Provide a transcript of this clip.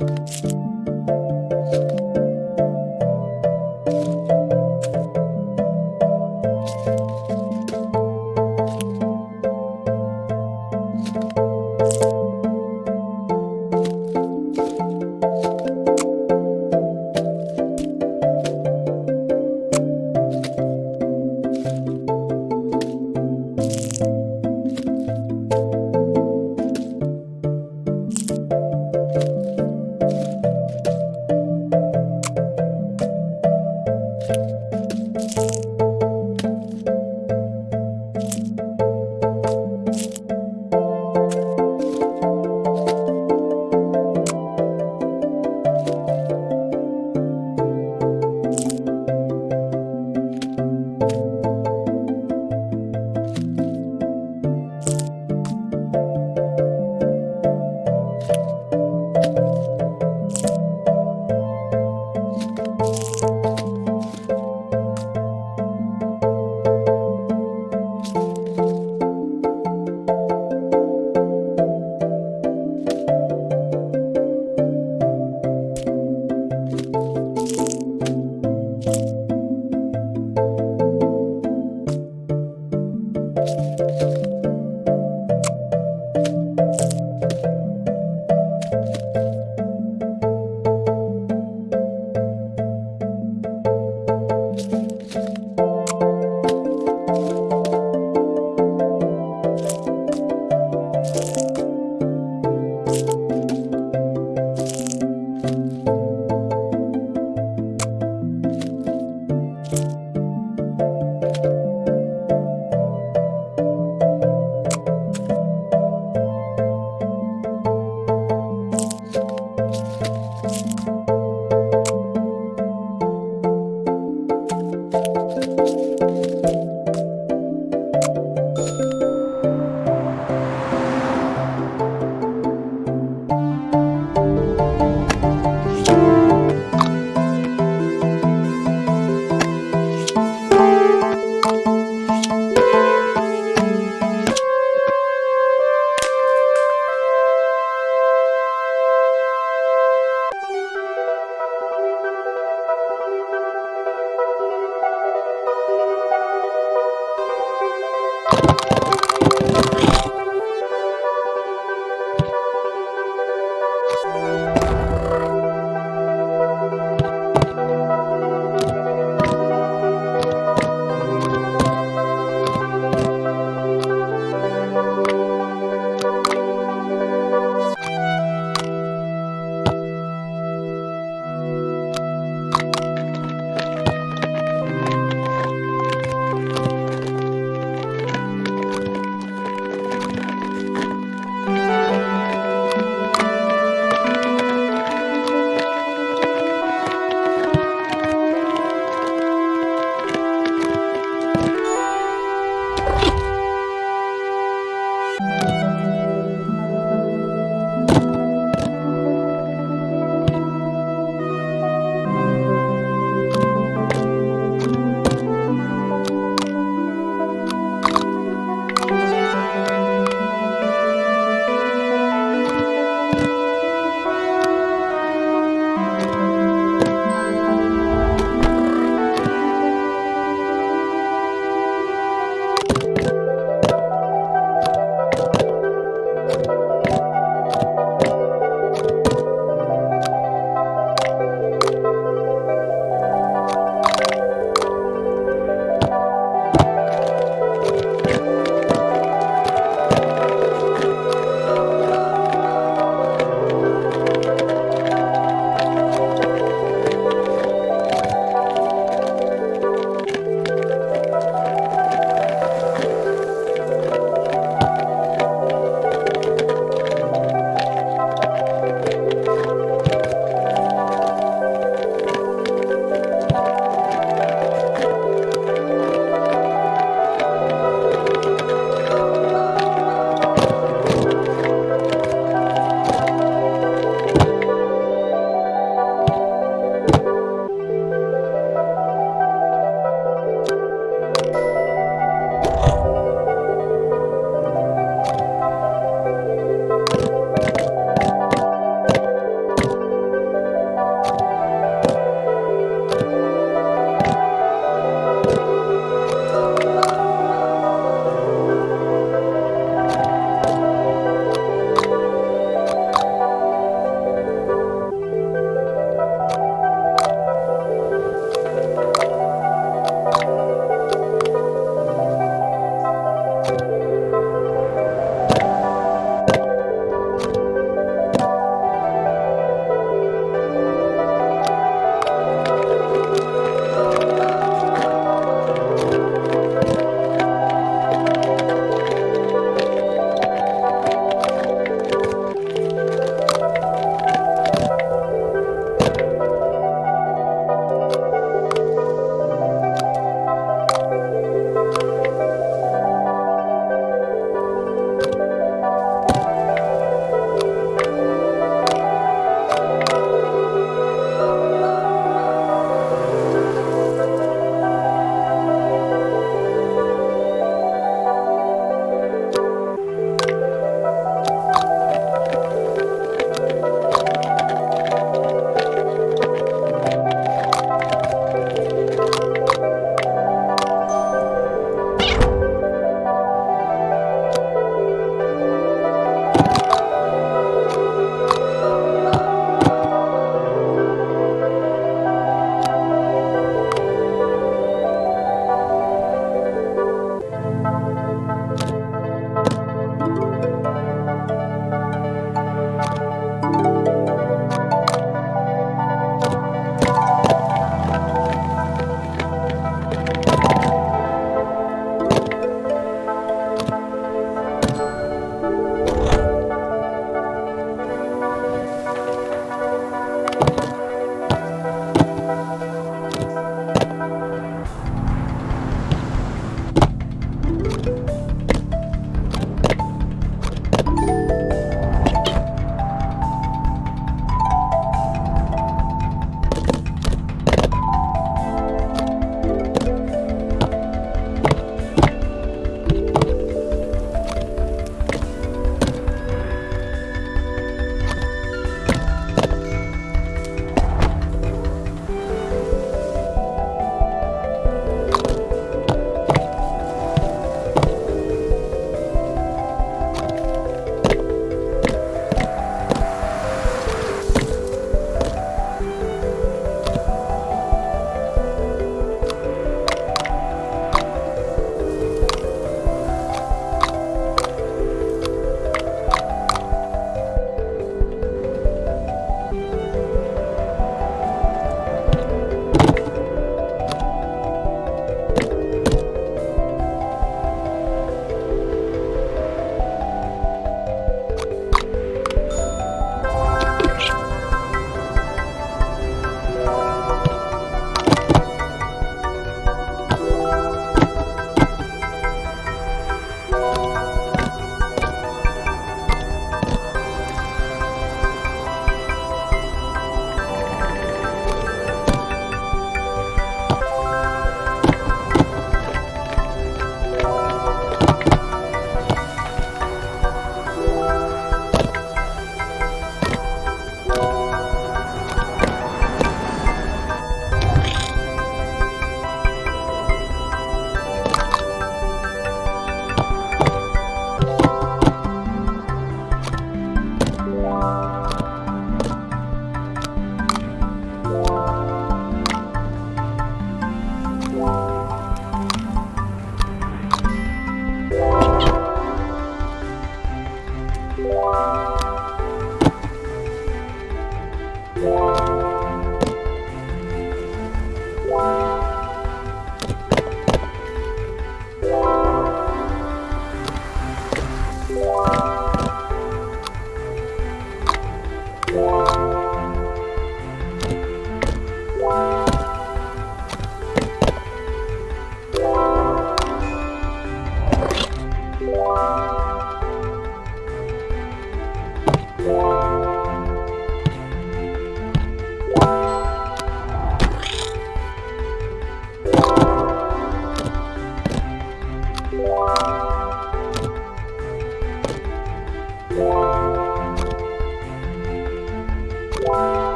Música